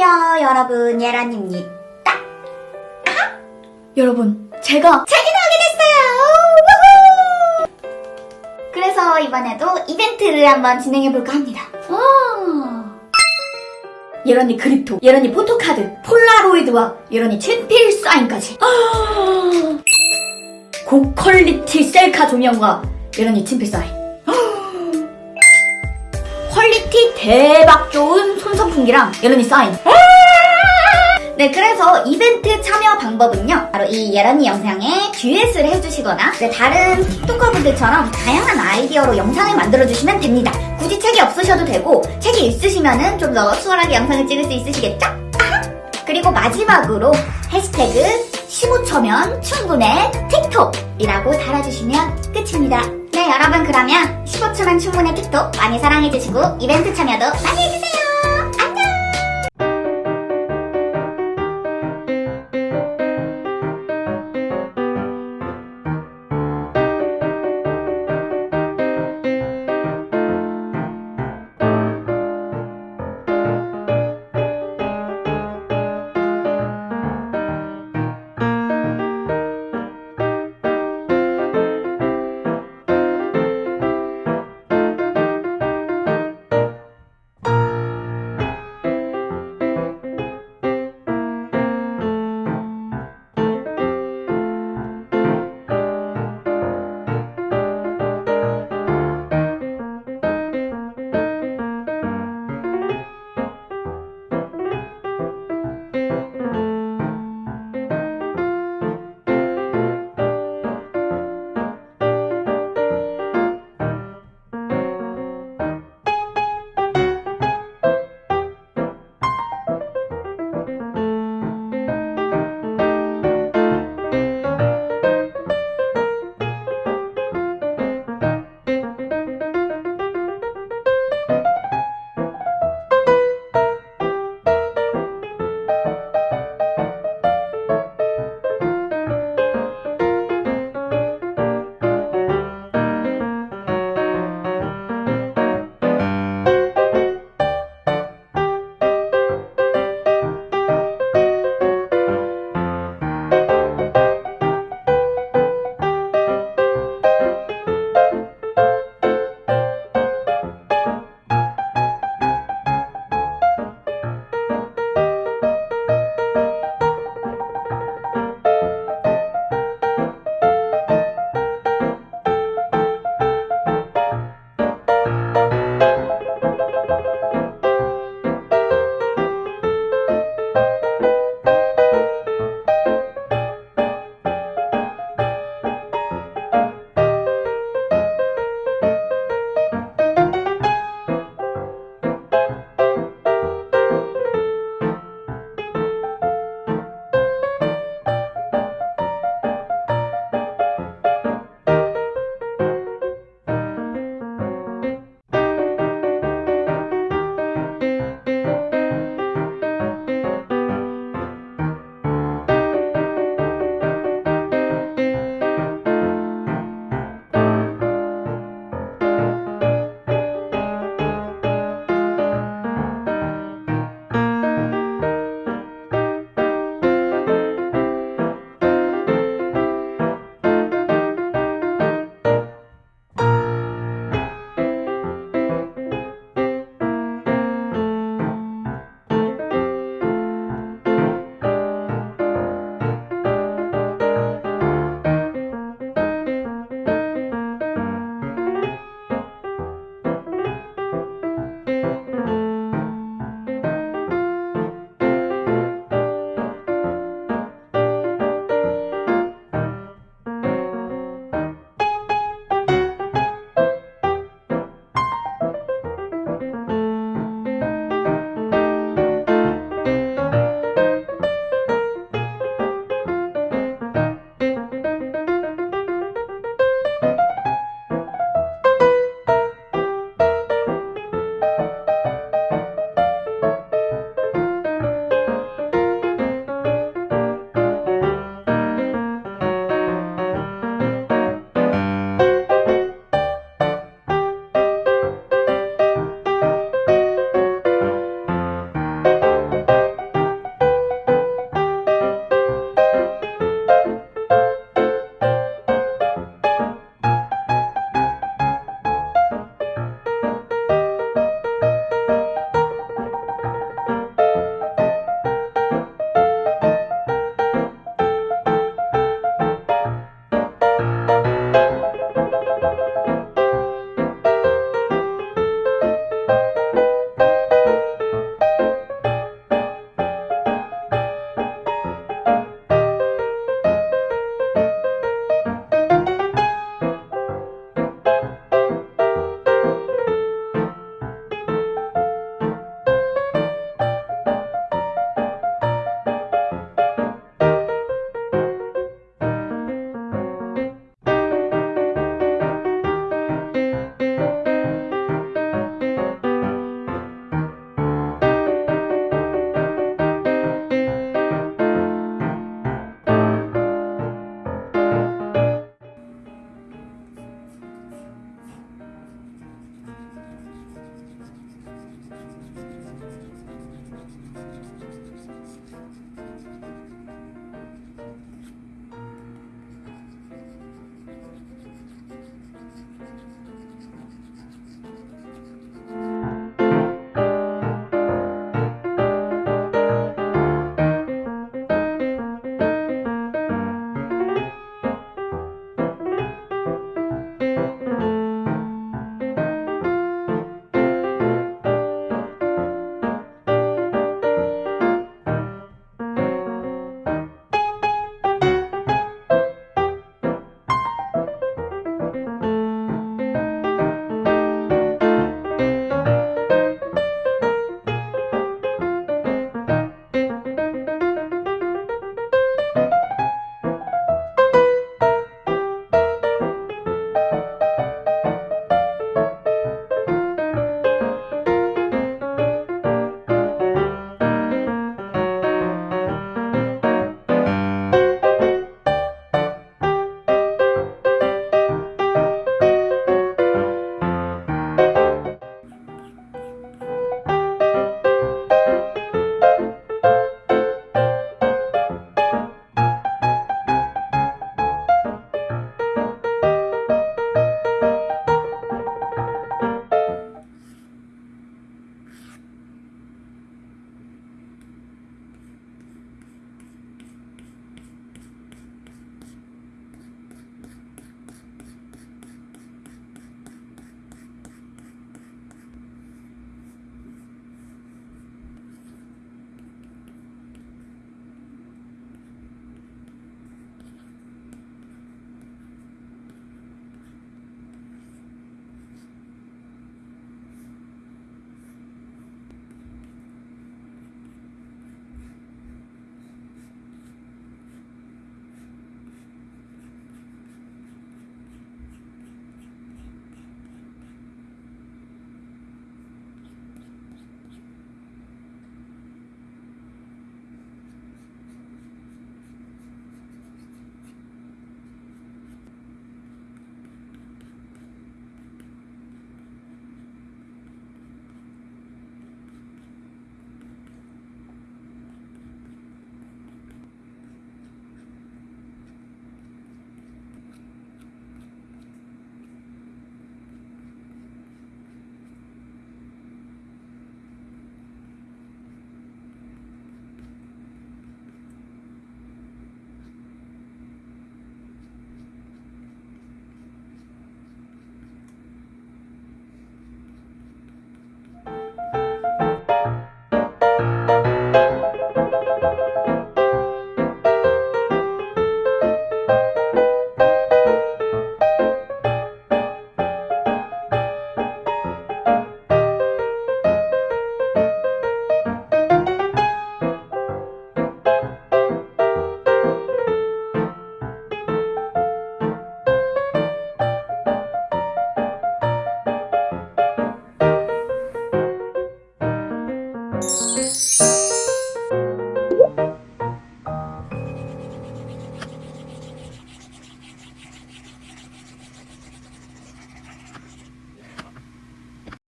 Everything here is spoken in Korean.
안녕하세요 여러분. 예란입니다. 여러분, 제가 책이 나오게 됐어요. 우후! 그래서 이번에도 이벤트를 한번 진행해볼까 합니다. 아 예런이 그립토, 예런이 포토카드, 폴라로이드와 예런이 친필 사인까지. 아! 고퀄리티 셀카 조명과 예런이 친필 사인. 아! quality 대박 좋은 손선풍기랑 예란이 사인 네, 그래서 이벤트 참여 방법은요. 바로 이 예란이 영상에 듀엣을 해주시거나 네, 다른 TikToker분들처럼 다양한 아이디어로 영상을 만들어주시면 됩니다. 굳이 책이 없으셔도 되고 책이 있으시면 좀더 수월하게 영상을 찍을 수 있으시겠죠? 그리고 마지막으로 해시태그 15초면 충분해 틱톡이라고 달아주시면 끝입니다. 네, 여러분 그러면 15초면 충분해 틱톡 많이 사랑해주시고 이벤트 참여도 많이 해주세요.